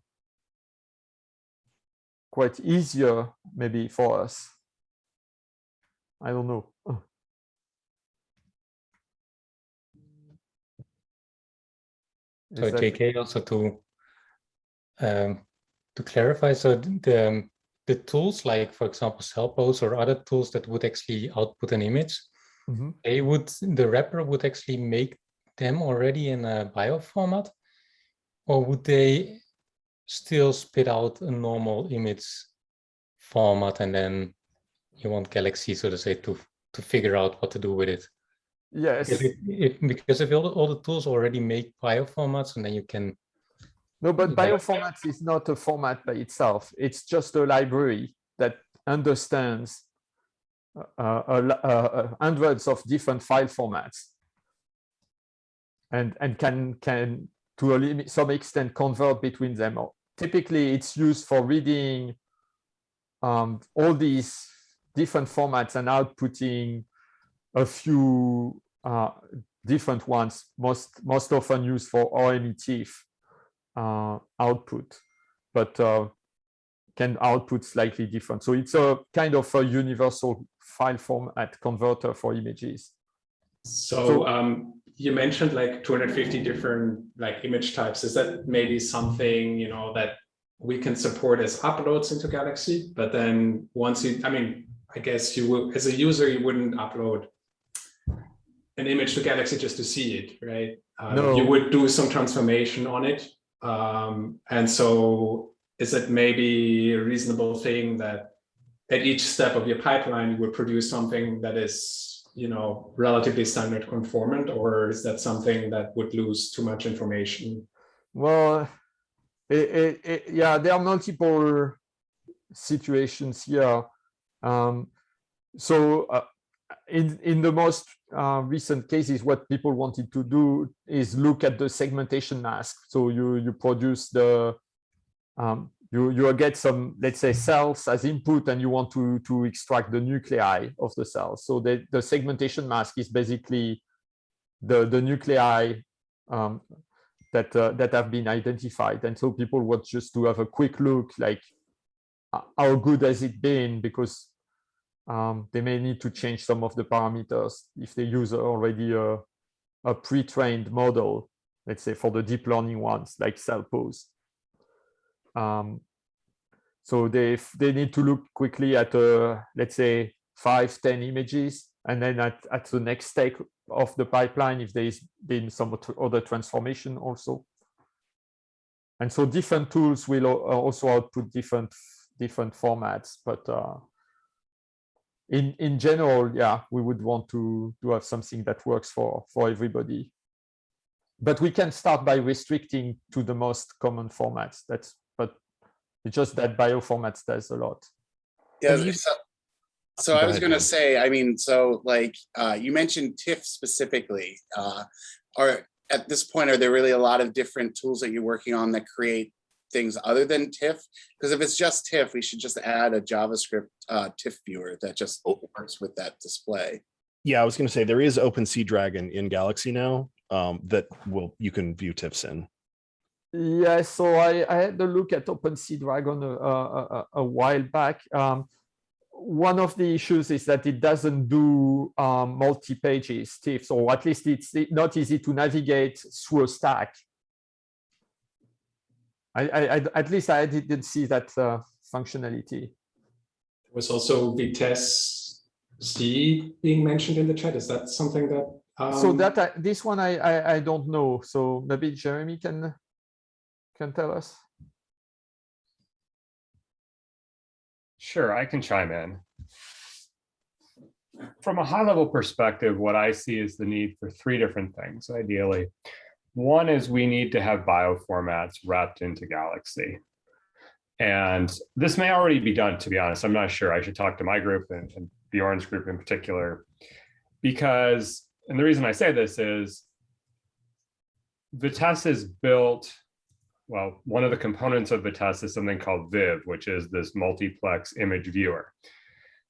quite easier maybe for us. I don't know. So that- JK also to um, to clarify, so the um, the tools like, for example, Cellpose or other tools that would actually output an image, Mhm. they would the wrapper would actually make them already in a bio format, or would they still spit out a normal image format and then you want Galaxy, so to say, to to figure out what to do with it? Yes. Because if, if, because if all the, all the tools already make bio formats and then you can No, but Yeah. bioformats is not a format by itself. It's just a library that understands uh, uh, uh, uh, hundreds of different file formats and and can can to a limit, some extent convert between them. Typically, it's used for reading um, all these different formats and outputting a few uh, different ones, most most often used for OME TIFF uh, output, but uh, can output slightly different. So it's a kind of a universal file format converter for images. So, So- um, you mentioned like 250 different like image types. Is that maybe something, you know, that we can support as uploads into Galaxy? But then once you, I mean, I guess you will, as a user, you wouldn't upload an image to Galaxy just to see it, right? Uh, No. You would do some transformation on it. Um, and so is it maybe a reasonable thing that at each step of your pipeline, you would produce something that is, you know, relatively standard conformant, or is that something that would lose too much information? Well, it, it, it, yeah, there are multiple situations here. Um, so uh, in, in the most uh, recent cases, what people wanted to do is look at the segmentation mask. So you, you produce the, um, you, you get some, let's say cells as input and you want to, to extract the nuclei of the cells. So the, the segmentation mask is basically the, the nuclei um, that uh, that have been identified and so people want just to have a quick look like uh, how good has it been because um, they may need to change some of the parameters if they use already a, a pre-trained model let's say for the deep learning ones like cell Cellpose. Um, so they they need to look quickly at uh, let's say five ten images and then at, at the next step of the pipeline if there's been some other transformation also. And so different tools will also output different different formats, but uh, in in general, yeah, we would want to to have something that works for for everybody. But we can start by restricting to the most common formats. That's it's just that bioformats does a lot. Yeah, so, so I was gonna say, I mean, so like, uh, you mentioned TIFF specifically, uh, are, at this point, are there really a lot of different tools that you're working on that create things other than TIFF? Because if it's just TIFF, we should just add a JavaScript, uh, TIFF viewer that just works with that display. Yeah, I was gonna say there is OpenSeadragon in Galaxy now um, that will you can view TIFFs in. Yeah, so I, I had a look at OpenSeadragon a, a, a- a while back. Um, one of the issues is that it doesn't do um, multi-pages TIFFs, or at least it's not easy to navigate through a stack. I, I, I- at least I didn't see that uh, functionality. There was also Vitesse C being mentioned in the chat. Is that something that? So um, that I, this one I, I I don't know. So maybe Jeremy can can tell us. Sure, I can chime in. From a high level perspective, what I see is the need for three different things, ideally. One is we need to have bioformats wrapped into Galaxy. And this may already be done, to be honest. I'm not sure. I should talk to my group and, and Bjorn's group in particular. Because, and the reason I say this is Vitessce is built well, one of the components of Vitessce is something called Viv, which is this multiplex image viewer.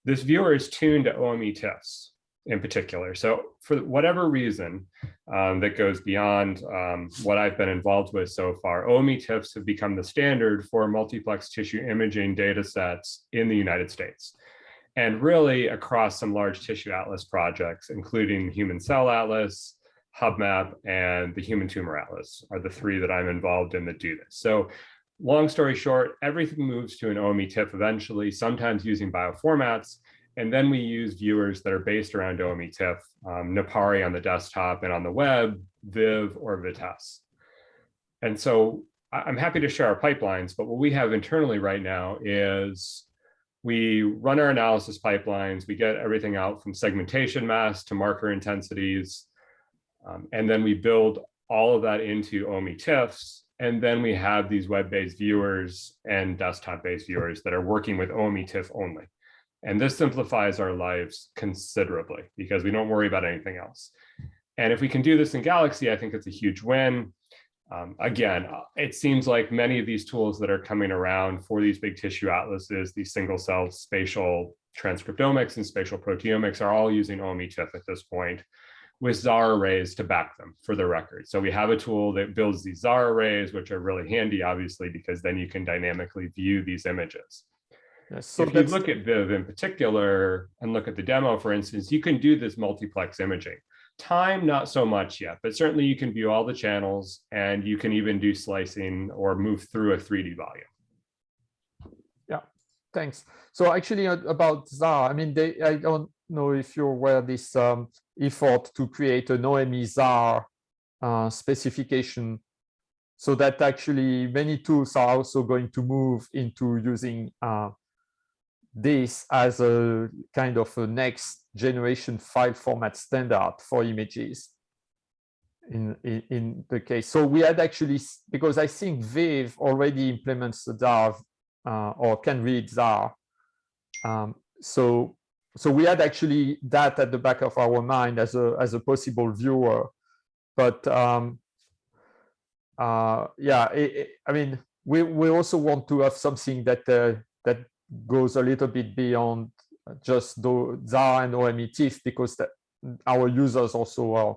This viewer is tuned to OME TIFFs in particular. So for whatever reason um, that goes beyond um, what I've been involved with so far, OME TIFFs have become the standard for multiplex tissue imaging data sets in the United States. And really across some large tissue atlas projects, including Human Cell Atlas, HuBMAP and the Human Tumor Atlas are the three that I'm involved in that do this. So long story short, everything moves to an OME TIFF eventually, sometimes using bioformats. And then we use viewers that are based around OME TIFF, um, Napari on the desktop and on the web, Viv or Vitessce. And so I'm happy to share our pipelines, but what we have internally right now is we run our analysis pipelines, we get everything out from segmentation masks to marker intensities, um, and then we build all of that into OME TIFFs. And then we have these web-based viewers and desktop-based viewers that are working with OME TIFF only. And this simplifies our lives considerably because we don't worry about anything else. And if we can do this in Galaxy, I think it's a huge win. Um, again, uh, it seems like many of these tools that are coming around for these big tissue atlases, these single cell spatial transcriptomics and spatial proteomics are all using OME TIFF at this point. With Zarr arrays to back them for the record. So we have a tool that builds these Zarr arrays, which are really handy, obviously, because then you can dynamically view these images. Yes, so if you look at Viv in particular and look at the demo, for instance, you can do this multiplex imaging. Time, not so much yet, but certainly you can view all the channels and you can even do slicing or move through a 3D volume. Yeah, thanks. So actually uh, about Zarr, I mean, they, I don't know if you're aware this um, effort to create an OME Zarr uh, specification so that actually many tools are also going to move into using uh, this as a kind of a next generation file format standard for images in, in, in the case. So we had actually, because I think Viv already implements the Zarr uh, or can read Zarr. Um, so, so we had actually that at the back of our mind as a as a possible viewer, but um, uh, yeah, it, it- I mean, we we also want to have something that uh, that goes a little bit beyond just the Zarr and OME-TIFF because our users also are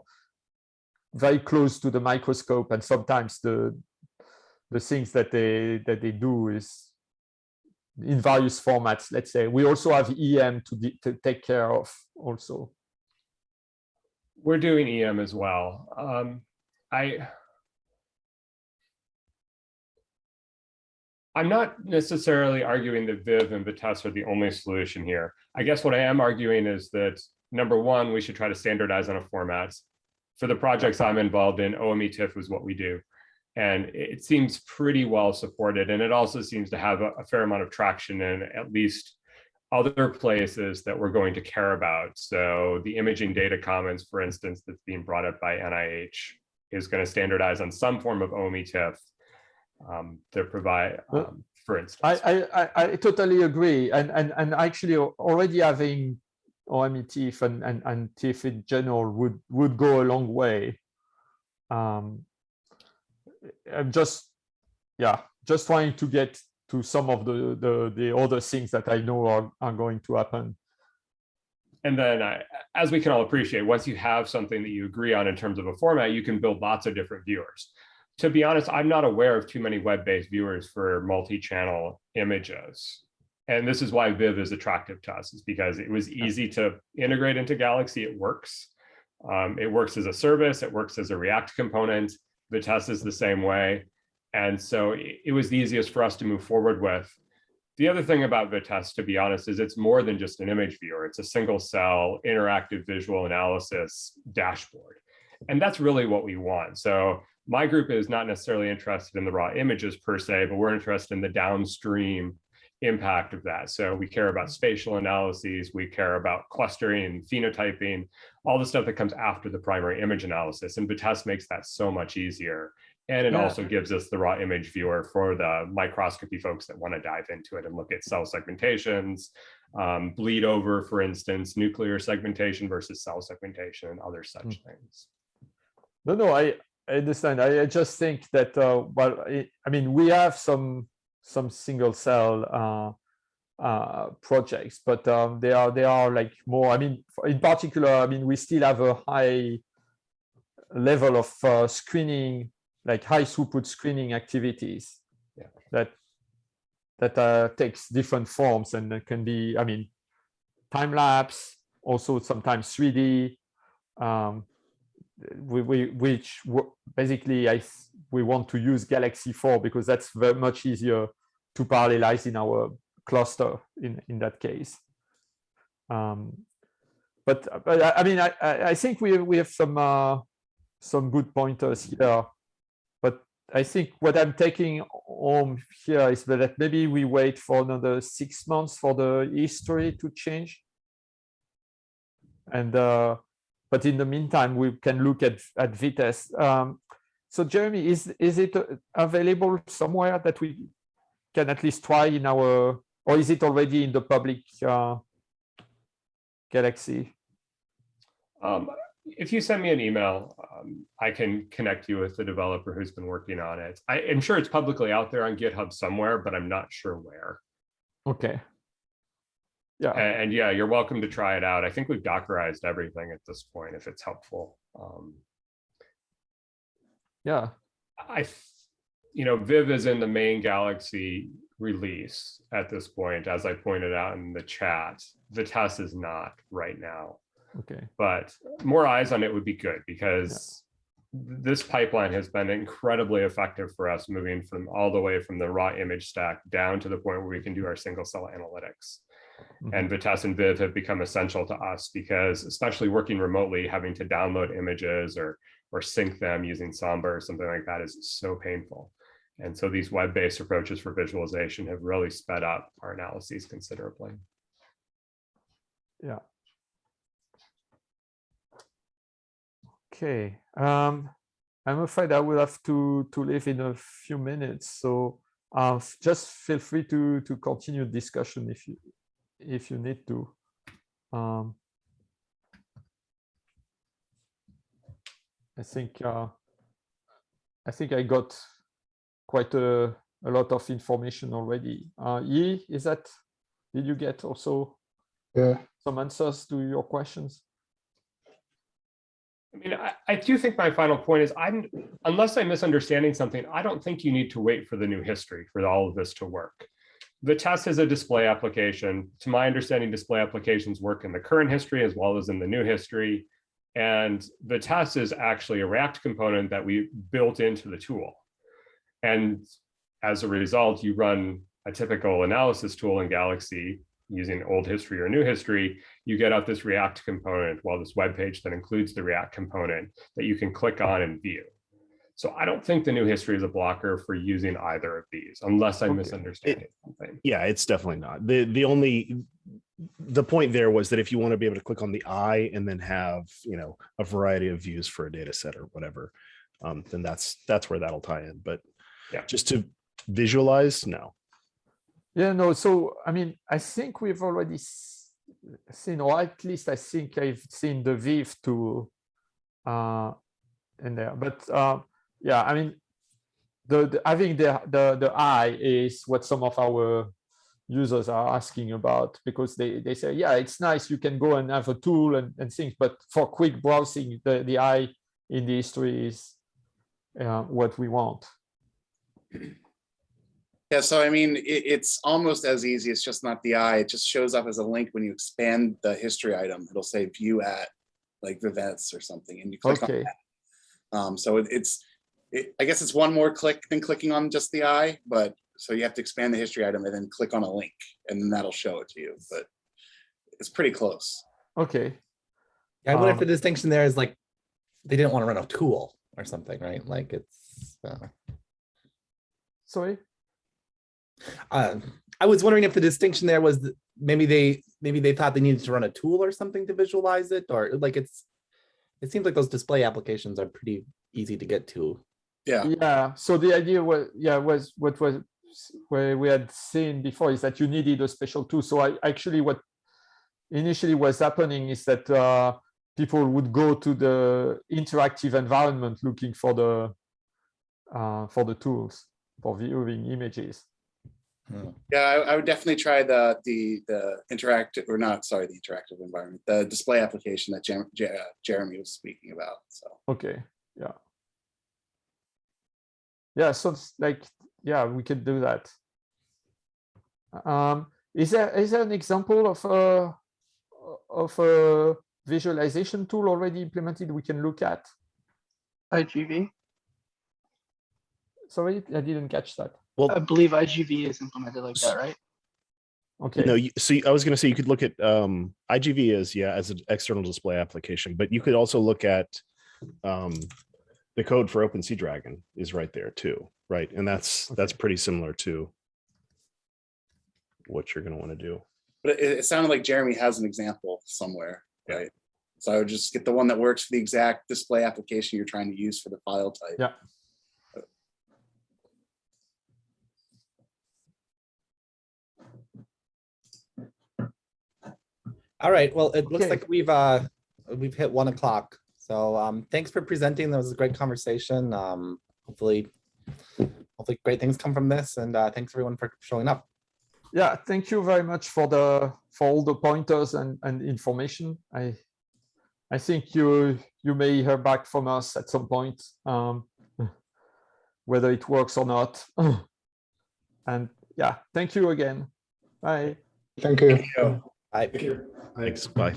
very close to the microscope and sometimes the the things that they that they do is in various formats let's say we also have em to, to take care of also We're doing EM as well. Um, I I'm not necessarily arguing that Viv and Vitessce are the only solution here. I guess what I am arguing is that number one, we should try to standardize on a format. For the projects I'm involved in, OME TIFF is what we do. And it seems pretty well supported. And it also seems to have a, a fair amount of traction in at least other places that we're going to care about. So the imaging data commons, for instance, that's being brought up by NIH is going to standardize on some form of OME TIFF um, to provide, um, for instance. I, I, I, I totally agree. And, and, and actually already having OME TIFF and, and, and TIFF in general would, would go a long way. Um, I'm just, yeah, just trying to get to some of the, the, the other things that I know are, are going to happen. And then, I, as we can all appreciate, once you have something that you agree on in terms of a format, you can build lots of different viewers. To be honest, I'm not aware of too many web-based viewers for multi-channel images. And this is why Viv is attractive to us, is because it was easy to integrate into Galaxy. It works. Um, it works as a service. It works as a React component. Vitessce is the same way. And so it, was the easiest for us to move forward with. The other thing about Vitessce, to be honest, is it's more than just an image viewer. It's a single cell interactive visual analysis dashboard. And that's really what we want. So my group is not necessarily interested in the raw images per se, but we're interested in the downstream impact of that. So we care about spatial analyses, we care about clustering phenotyping, all the stuff that comes after the primary image analysis. And Vitessce makes that so much easier. And it Yeah. also gives us the raw image viewer for the microscopy folks that want to dive into it and look at cell segmentations, um, bleed over, for instance, nuclear segmentation versus cell segmentation and other such things. No, no, I, I understand. I, I just think that, uh, well, I, I mean, we have some some single cell uh, uh, projects, but um, they are they are like more. I mean, in particular, I mean, we still have a high level of uh, screening, like high throughput screening activities. Yeah. That that uh, takes different forms and can be, I mean, time lapse, also sometimes 3D. Um, we, we which basically I we want to use Galaxy 4 because that's very much easier to parallelize in our cluster in in that case. Um, but but I, I mean I I think we we have some uh, some good pointers here. But I think what I'm taking home here is that maybe we wait for another six months for the history to change. And uh, but in the meantime, we can look at at Vitessce. Um, so Jeremy, is is it available somewhere that we can at least try in our, or is it already in the public uh, Galaxy? Um, if you send me an email, um, I can connect you with the developer who's been working on it. I am sure it's publicly out there on GitHub somewhere, but I'm not sure where. Okay. Yeah. And, and yeah, you're welcome to try it out. I think we've Dockerized everything at this point, if it's helpful. Um, Yeah. I, you know, Viv is in the main Galaxy release at this point, as I pointed out in the chat. Vitessce is not right now, Okay. but more eyes on it would be good because this pipeline has been incredibly effective for us moving from all the way from the raw image stack down to the point where we can do our single cell analytics. And Vitessce and Viv have become essential to us because especially working remotely, having to download images or or sync them using Samba or something like that is so painful. And so these web-based approaches for visualization have really sped up our analyses considerably. Yeah. Okay. Um, I'm afraid I will have to to leave in a few minutes. So uh, just feel free to to continue discussion if you if you need to. Um, I think uh, I think I got quite a, a lot of information already. Uh, Yi, is that did you get also Yeah, some answers to your questions? I mean, I, I do think my final point is I'm, unless I'm misunderstanding something, I don't think you need to wait for the new history for all of this to work. Vitessce is a display application. To my understanding, display applications work in the current history as well as in the new history. And Vitessce is actually a React component that we built into the tool. And as a result, you run a typical analysis tool in Galaxy using old history or new history, you get out this React component, well, this web page that includes the React component that you can click on and view. So I don't think the new history is a blocker for using either of these, unless I'm Okay. misunderstanding something. Yeah, it's definitely not. The the only the point there was that if you want to be able to click on the eye and then have, you know, a variety of views for a data set or whatever, um, then that's that's where that'll tie in. But Yeah. just to visualize, no. Yeah, no, so I mean, I think we've already seen, or at least I think I've seen the Viv tool uh, in there. But uh, yeah, I mean, the, the having the, the the eye is what some of our users are asking about because they, they say, yeah, it's nice, you can go and have a tool and, and things, but for quick browsing, the, the eye in the history is uh, what we want. Yeah, so I mean, it, it's almost as easy. It's just not the eye. It just shows up as a link when you expand the history item. It'll say view at like the events or something and you click on Okay, that. Um, so it, it's, it, I guess it's one more click than clicking on just the eye, but so you have to expand the history item and then click on a link and then that'll show it to you, but it's pretty close. okay. Yeah, I wonder if Um, the distinction there is like, they didn't want to run a tool or something, right? Like it's, uh, Sorry? uh, I was wondering if the distinction there was that maybe they, maybe they thought they needed to run a tool or something to visualize it, or like it's, it seems like those display applications are pretty easy to get to. Yeah, Yeah, so the idea was, yeah, was what was where we had seen before is that you needed a special tool. So I actually what initially was happening is that uh, people would go to the interactive environment looking for the uh, for the tools for viewing images. yeah, I, I would definitely try the, the, the interactive, or not, sorry, the interactive environment, the display application that Jer- Jer- uh, Jeremy was speaking about, so. Okay, yeah. Yeah, so it's like, yeah, we could do that. Um, is there is there an example of a of a visualization tool already implemented we can look at? IGV. Sorry, I didn't catch that. Well, I believe IGV is implemented like that, right? Okay, no, you see, I was gonna say you could look at um IGV is, yeah, as an external display application, but you could also look at um the code for OpenSeadragon is right there too, right? And that's that's pretty similar to what you're gonna want to do. But it, it sounded like Jeremy has an example somewhere, Yeah. right? So I would just get the one that works for the exact display application you're trying to use for the file type. Yeah. All right, well, it looks Okay. like we've, uh, we've hit one o'clock. So, um, thanks for presenting. That was a great conversation. Um, hopefully, hopefully great things come from this and, uh, thanks everyone for showing up. yeah, thank you very much for the for all the pointers and, and information. I I think you you may hear back from us at some point, um, whether it works or not. and yeah, thank you again. Bye. Thank you. I Thanks. Bye.